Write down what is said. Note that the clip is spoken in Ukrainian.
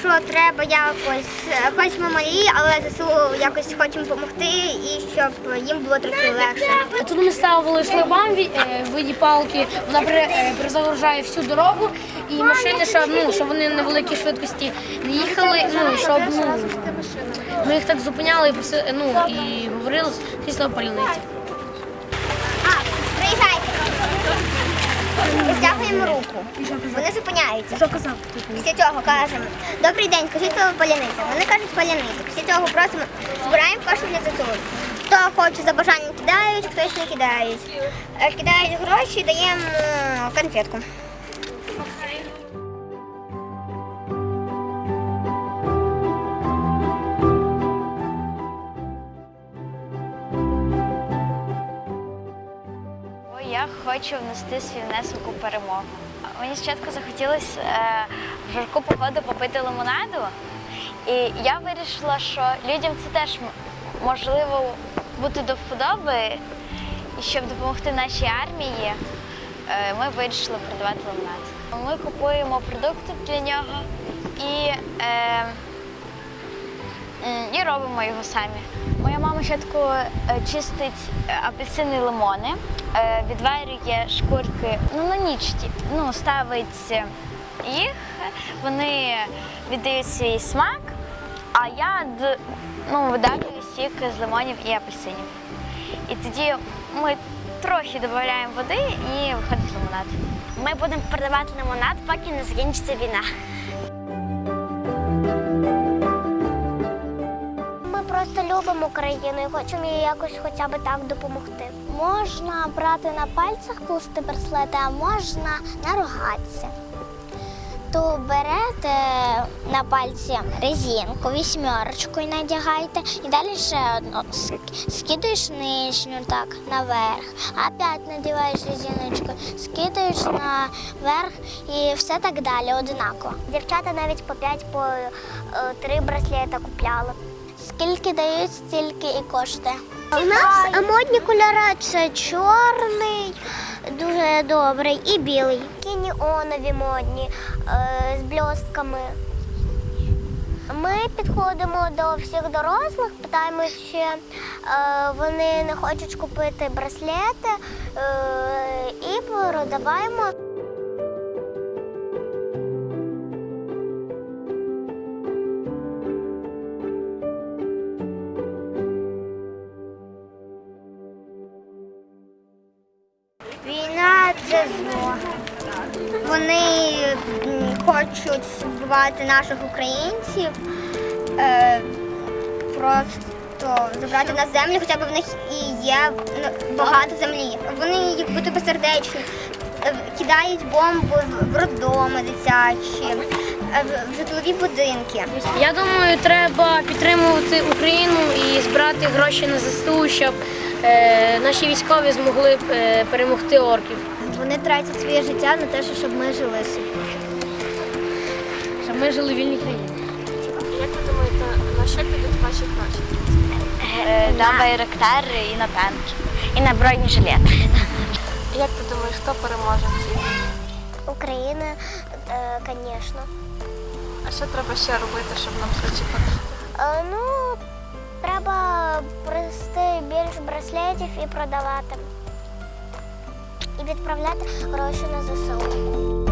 що треба якось, хоч ми малі, але ЗСУ якось хочемо допомогти і щоб їм було трохи легше. Тут ми ставили шлагбаум в е, виді палки, вона е, перезагружає всю дорогу, і машини, щоб, ну, щоб вони на великій швидкості не їхали, ну, щоб ну, ми їх так зупиняли і, ну, і говорили після паляниці. А, приїжджайте. Стягуємо руку. Вони зупиняються. Що казав? Після цього кажемо, добрий день, кажіть слово паляниця. Вони кажуть паляниця. Після цього просимо, збираємо кошти для ЗСУ. Хто хоче за бажанням кидають, хтось не кидають. Е, Кидають гроші, даємо е, конфетку. Хочу внести свій внесок у перемогу. Мені спочатку захотілося е, в жарку погоду попити лимонаду, і я вирішила, що людям це теж можливо бути до вподоби, і щоб допомогти нашій армії, е, ми вирішили продавати лимонад. Ми купуємо продукти для нього і е, і робимо його самі. Моя мама спочатку е, чистить е, апельсини і лимони, е, відварює шкурки ну, на ніч, ну, ставить їх, вони віддають свій смак, а я ну, видавлюю сік з лимонів і апельсинів. І тоді ми трохи додаємо води і виходить лимонад. Ми будемо продавати лимонад, поки не закінчиться війна. Просто любимо Україну і хочемо їй якось хоча б так допомогти. Можна брати на пальцях плести браслети, а можна на рогатці. То берете на пальці резинку, вісьмерочку і надягаєте, і далі ще одну ск- скидаєш нижню так наверх, опять надіваєш резиночку, скидаєш наверх і все так далі одинаково. Дівчата навіть по 5 по 3 браслета купляли. Скільки дають, стільки і коштує. У нас модні кольори це чорний, дуже добрий, і білий. Такі неонові модні е, з блістками. Ми підходимо до всіх дорослих, питаємо, чи е, вони не хочуть купити браслети е, і продаваємо. Це зло. Вони хочуть вбивати наших українців, е, просто забрати нас землю, хоча б в них і є ну, багато землі. Вони як будто безсердечні, е, кидають бомби в- роддоми дитячі, е, в- житлові будинки. Я думаю, треба підтримувати Україну і збирати гроші на ЗСУ, щоб наші військові змогли перемогти орків. Вони тратять своє життя на те, щоб ми жили собі. Щоб ми жили в вільній країні. Як ви думаєте, на що підуть ваші гроші? Е, на байрактари і на танки, і на бронежилети. Як ти думаєш, хто переможе в цій війні? Україна, е, звісно. А що треба ще робити, щоб нам швидше перемогти? Е, Ну, треба привезти більше браслетів і продавати. Відправляти гроші на ЗСУ.